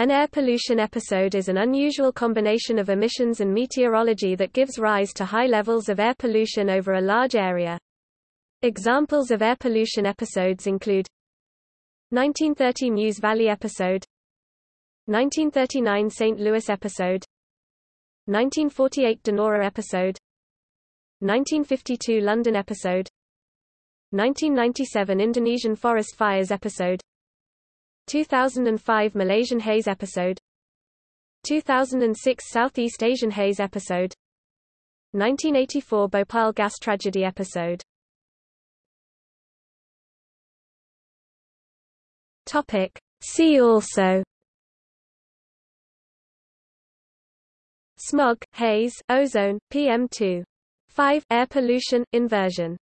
An air pollution episode is an unusual combination of emissions and meteorology that gives rise to high levels of air pollution over a large area. Examples of air pollution episodes include 1930 Meuse Valley episode 1939 St. Louis episode 1948 Donora episode 1952 London episode 1997 Indonesian forest fires episode 2005 Malaysian haze episode. 2006 Southeast Asian haze episode. 1984 Bhopal gas tragedy episode. Topic. See also. Smog, haze, ozone, PM2. 5 air pollution, inversion